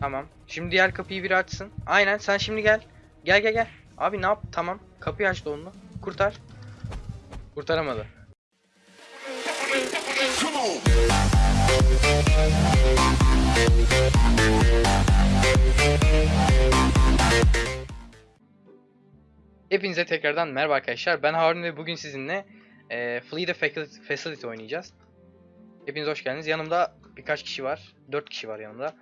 Tamam. Şimdi diğer kapıyı biri açsın. Aynen sen şimdi gel. Gel gel gel. Abi ne yap? Tamam. Kapıyı açtı onu. Kurtar. Kurtaramadı. Hepinize tekrardan merhaba arkadaşlar. Ben Harun ve bugün sizinle e, Flee the Facility oynayacağız. Hepiniz hoş geldiniz. Yanımda birkaç kişi var. 4 kişi var yanımda.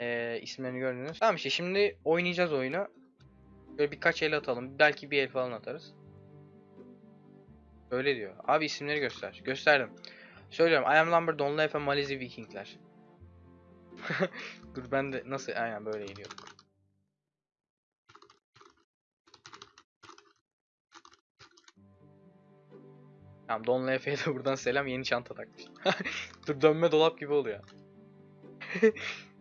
E, isimlerini gördünüz. Tamam işte şimdi oynayacağız oyunu. Böyle birkaç el atalım. Belki bir el falan atarız. Öyle diyor. Abi isimleri göster. Gösterdim. Söylüyorum. I am Lambert, Don Lefe, Malizi, Vikingler. Dur ben de nasıl aynen böyle geliyorum. Tamam Don Lefe'ye de buradan selam yeni çanta takmış. Dur dönme dolap gibi oluyor.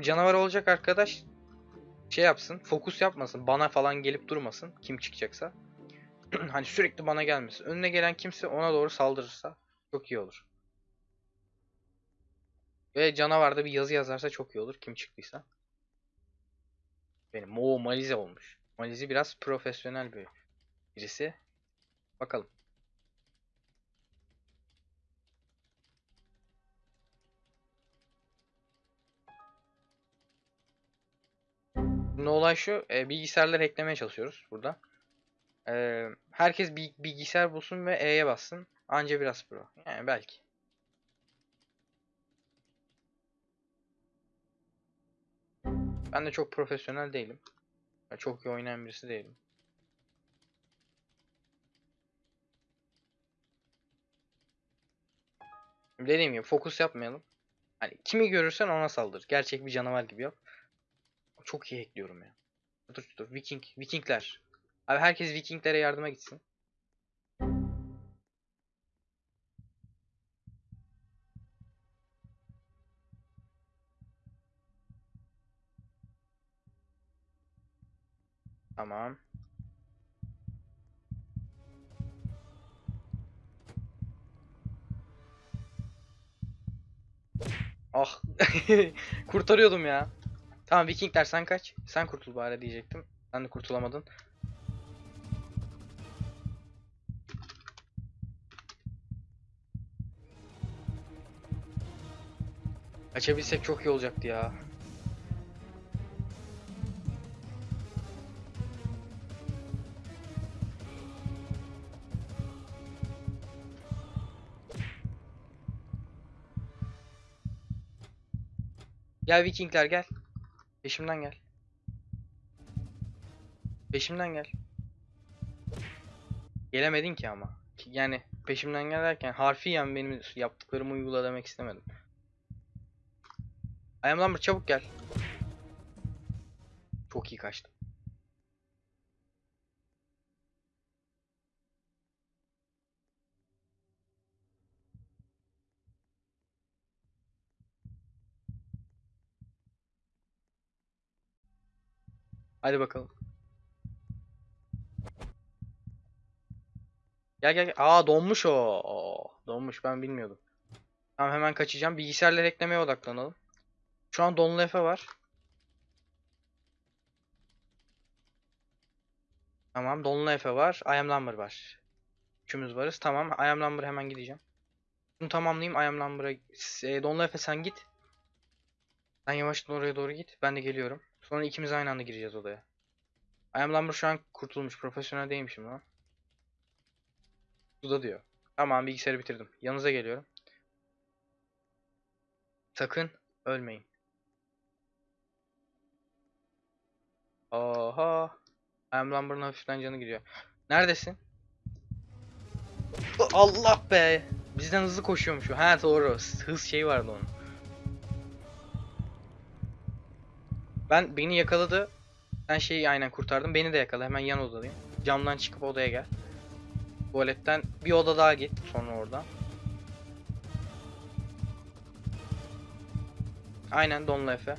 Canavar olacak arkadaş şey yapsın, fokus yapmasın, bana falan gelip durmasın kim çıkacaksa. hani sürekli bana gelmesin. Önüne gelen kimse ona doğru saldırırsa çok iyi olur. Ve canavarda bir yazı yazarsa çok iyi olur kim çıktıysa. Benim o Malize olmuş. Malize biraz profesyonel bir birisi. Bakalım. Şimdi olay şu, e, bilgisayarları eklemeye çalışıyoruz burada. E, herkes bir bilgisayar bulsun ve E'ye bassın. Anca biraz pro. Yani belki. Ben de çok profesyonel değilim. Ya Çok iyi oynayan birisi değilim. Dediğim gibi fokus yapmayalım. Hani kimi görürsen ona saldır. Gerçek bir canavar gibi yap. Çok iyi ekliyorum ya. Dur dur Viking Vikingler. Abi herkes Vikinglere yardıma gitsin. Tamam. Ah. Kurtarıyordum ya. Tamam Vikingler sen kaç. Sen kurtul bari diyecektim. Sen de kurtulamadın. Kaçabilsek çok iyi olacaktı ya. Gel Vikingler gel. Peşimden gel. Peşimden gel. Gelemedin ki ama. Yani peşimden gel derken harfiyen benim yaptıklarımı uygula demek istemedim. Ayam Lambert çabuk gel. Çok iyi kaçtım. Hadi bakalım. Gel gel. Aa donmuş o. Donmuş ben bilmiyordum. Tamam hemen kaçacağım. Bilgisayarları eklemeye odaklanalım. Şu an donlu Efe var. Tamam donlu Efe var. I am var. Üçümüz varız. Tamam I am hemen gideceğim. Bunu tamamlayayım. I am donlu Efe sen git. Sen yavaştan oraya doğru git. Ben de geliyorum. Sonra ikimiz aynı anda gireceğiz odaya. I am Lumber şu an kurtulmuş. Profesyonel değilmişim lan. Suda diyor. Tamam bilgisayarı bitirdim. Yanınıza geliyorum. Sakın ölmeyin. Oha. I am Lumber'ın hafiften canı gidiyor. Neredesin? Allah be. Bizden hızlı koşuyormuş o. Ha doğru. Hız şeyi vardı onun. Ben beni yakaladı. Sen şeyi aynen kurtardın. Beni de yakala. Hemen yan odadayım. Camdan çıkıp odaya gel. Tuvaletten bir oda daha git. Sonra oradan. Aynen Donla Efe.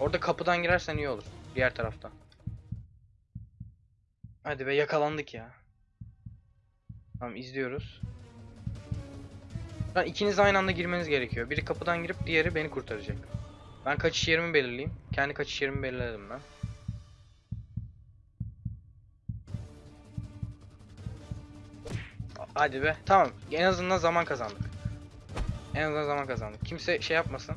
Orada kapıdan girersen iyi olur. Diğer taraftan. Hadi be yakalandık ya. Tamam izliyoruz. An ikiniz aynı anda girmeniz gerekiyor. Biri kapıdan girip diğeri beni kurtaracak. Ben kaçış yerimi belirleyeyim. Kendi kaçış yerimi belirledim ben. Hadi be. Tamam. En azından zaman kazandık. En azından zaman kazandık. Kimse şey yapmasın.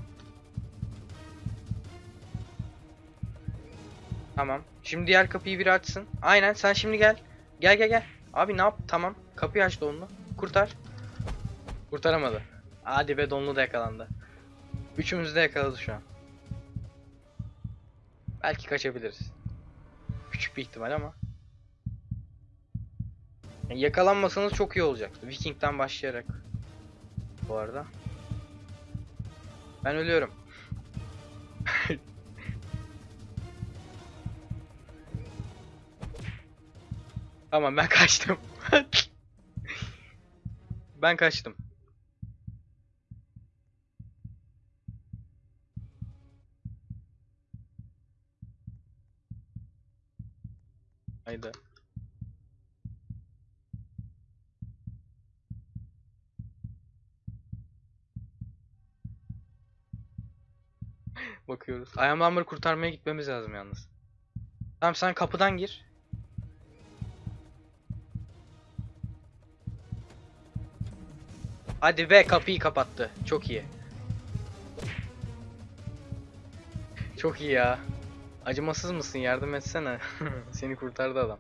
Tamam. Şimdi diğer kapıyı biri açsın. Aynen sen şimdi gel. Gel gel gel. Abi ne yap? Tamam. Kapıyı açtı onu. Kurtar. Kurtaramadı. Hadi be donlu da yakalandı. Üçümüz de yakaladı şu an. Belki kaçabiliriz. Küçük bir ihtimal ama. Yani yakalanmasanız çok iyi olacaktı. Viking'den başlayarak. Bu arada. Ben ölüyorum. tamam ben kaçtım. ben kaçtım. Haydi. Bakıyoruz. Lumber'ı kurtarmaya gitmemiz lazım yalnız. Tamam sen kapıdan gir. Hadi be kapıyı kapattı. Çok iyi. Çok iyi ya. Acımasız mısın? Yardım etsene. Seni kurtardı adam.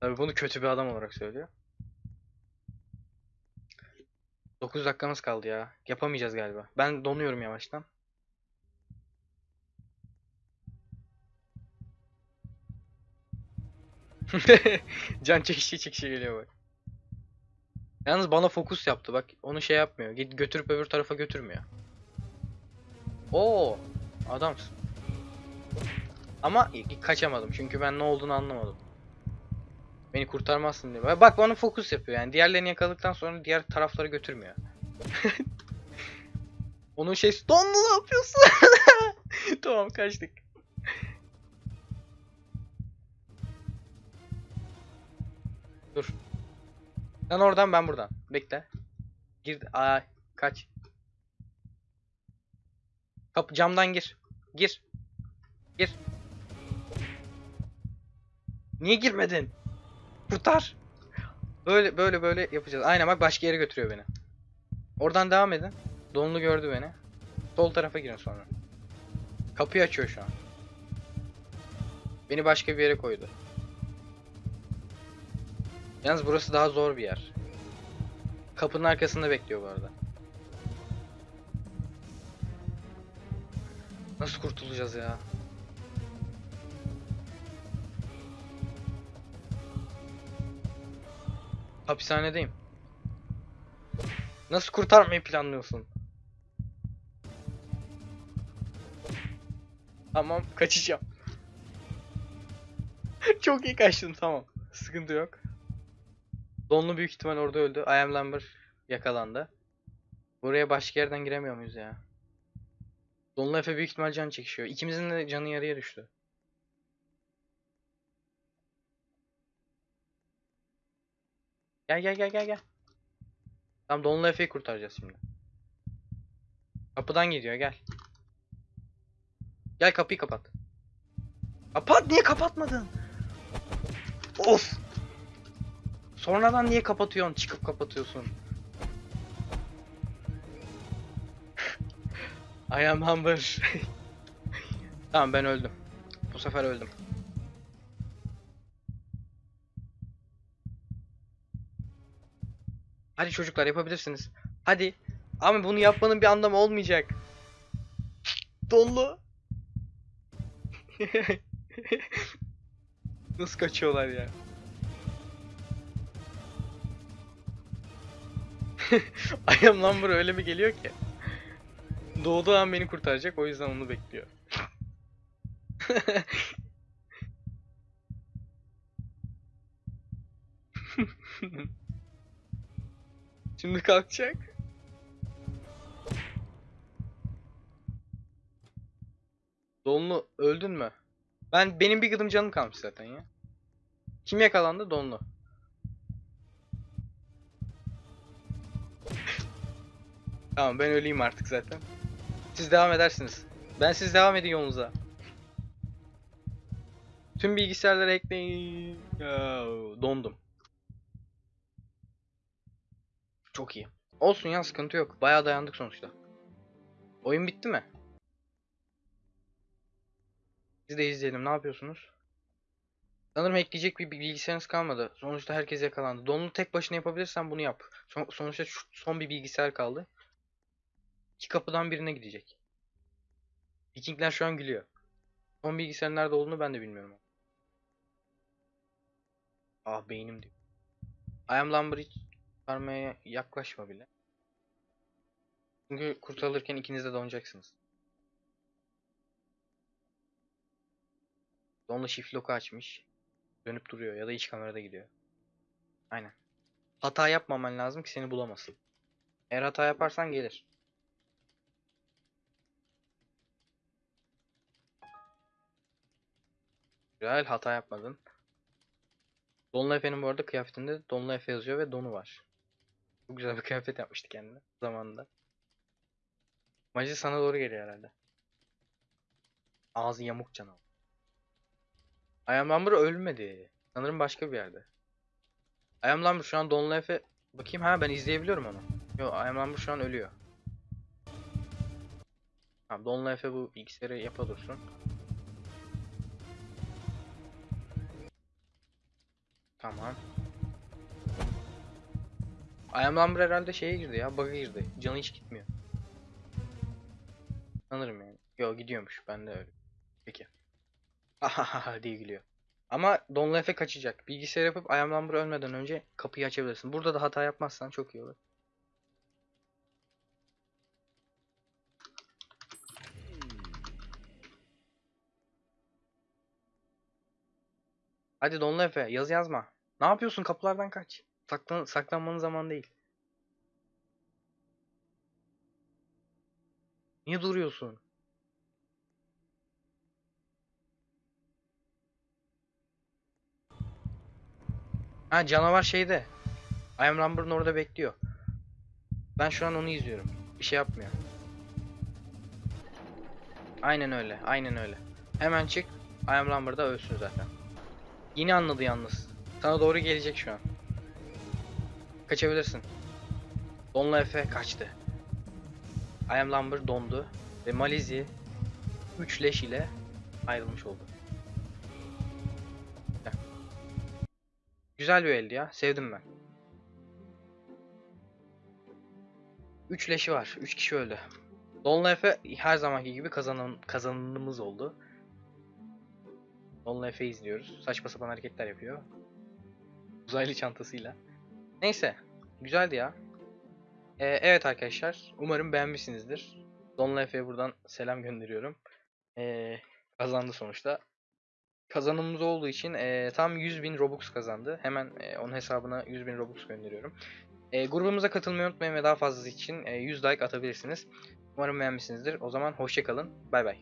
Tabii bunu kötü bir adam olarak söylüyor. 9 dakikamız kaldı ya. Yapamayacağız galiba. Ben donuyorum yavaştan. Can çekişi çekişi geliyor bak. Yalnız bana fokus yaptı bak. Onu şey yapmıyor. Git götürüp öbür tarafa götürmüyor. Oo, adamsın. Ama kaçamadım çünkü ben ne olduğunu anlamadım. Beni kurtarmazsın diye. Bak bana fokus yapıyor yani. Diğerlerini yakaladıktan sonra diğer tarafları götürmüyor. Onun şey Donlu ne yapıyorsun? tamam kaçtık. Dur. Sen oradan ben buradan. Bekle. Gir. Ay kaç. Kapı camdan gir. Gir. Gir. Niye girmedin? Kurtar. Böyle böyle böyle yapacağız. Aynen bak başka yere götürüyor beni. Oradan devam edin. Donlu gördü beni. Sol tarafa girin sonra. Kapıyı açıyor şu an. Beni başka bir yere koydu. Yalnız burası daha zor bir yer. Kapının arkasında bekliyor bu arada. Nasıl kurtulacağız ya? Hapishanedeyim. Nasıl kurtarmayı planlıyorsun? Tamam, kaçacağım. Çok iyi kaçtın, tamam. Sıkıntı yok. Donlu büyük ihtimal orada öldü. I am Lumber yakalandı. Buraya başka yerden giremiyor muyuz ya? Donlu Efe büyük ihtimal can çekişiyor. İkimizin de canı yarıya düştü. Gel gel gel gel gel. Tamam Donlu Efe'yi kurtaracağız şimdi. Kapıdan gidiyor gel. Gel kapıyı kapat. Kapat niye kapatmadın? Of. Sonradan niye kapatıyorsun? Çıkıp kapatıyorsun. I am Humber. tamam ben öldüm. Bu sefer öldüm. Hadi çocuklar yapabilirsiniz. Hadi. Ama bunu yapmanın bir anlamı olmayacak. Donlu. Nasıl kaçıyorlar ya? I am Lumber öyle mi geliyor ki? Doğduğu an beni kurtaracak o yüzden onu bekliyor. Şimdi kalkacak. Donlu öldün mü? Ben benim bir gıdım canım kalmış zaten ya. Kim yakalandı? Donlu. Tamam ben öleyim artık zaten. Siz devam edersiniz. Ben siz devam edin yolunuza. Tüm bilgisayarları ekleyin. Dondum. Çok iyi. Olsun ya sıkıntı yok. Bayağı dayandık sonuçta. Oyun bitti mi? Biz de izleyelim. Ne yapıyorsunuz? Sanırım ekleyecek bir bilgisayarınız kalmadı. Sonuçta herkes yakalandı. Donlu tek başına yapabilirsen bunu yap. Son- sonuçta son bir bilgisayar kaldı. İki kapıdan birine gidecek. Vikingler şu an gülüyor. Son bilgisayarın nerede olduğunu ben de bilmiyorum. Ah beynim diyor. I am kurtarmaya yaklaşma bile. Çünkü kurtarılırken ikiniz de donacaksınız. Donla shift lock'u açmış. Dönüp duruyor ya da iç kamerada gidiyor. Aynen. Hata yapmaman lazım ki seni bulamasın. Eğer hata yaparsan gelir. Güzel hata yapmadın. Donla Efe'nin bu arada kıyafetinde Donla Efe yazıyor ve donu var. Çok güzel bir kıyafet yapmıştı kendine zamanında. Maci sana doğru geliyor herhalde. Ağzı yamuk canavar. Ayam Lumber ölmedi. Sanırım başka bir yerde. Ayam Lumber şu an Donla Efe... Bakayım ha ben izleyebiliyorum onu. Yo Ayam Lumber şu an ölüyor. Tamam Donla Efe bu bilgisayarı yapa dursun. Tamam. Ayam herhalde şeye girdi ya, bug'a girdi. Canı hiç gitmiyor. Sanırım yani. Yo gidiyormuş, ben de öyle. Peki. Ahaha diye gülüyor. Ama Don Lefe kaçacak. Bilgisayar yapıp Ayam Lumber ölmeden önce kapıyı açabilirsin. Burada da hata yapmazsan çok iyi olur. Hadi Don Lefe yaz yazma. Ne yapıyorsun? Kapılardan kaç. Saklan saklanmanın zaman değil. Niye duruyorsun? Ha canavar şeyde. I am Lumber'ın orada bekliyor. Ben şu an onu izliyorum. Bir şey yapmıyor. Aynen öyle. Aynen öyle. Hemen çık. I am Lumber'da ölsün zaten. Yeni anladı yalnız. Sana doğru gelecek şu an. Kaçabilirsin. Donla Efe kaçtı. I am Lumber dondu. Ve Malizi 3 leş ile ayrılmış oldu. Güzel. Bir eldi ya. Sevdim ben. 3 leşi var. 3 kişi öldü. Donla Efe her zamanki gibi kazanan kazananımız oldu. Donla Efe izliyoruz. Saçma sapan hareketler yapıyor. Uzaylı çantasıyla. Neyse. Güzeldi ya. Ee, evet arkadaşlar. Umarım beğenmişsinizdir. Donla Efe'ye buradan selam gönderiyorum. Ee, kazandı sonuçta. Kazanımımız olduğu için ee, tam 100.000 Robux kazandı. Hemen ee, onun hesabına 100.000 Robux gönderiyorum. Ee, grubumuza katılmayı unutmayın ve daha fazlası için ee, 100 like atabilirsiniz. Umarım beğenmişsinizdir. O zaman hoşçakalın. Bay bay.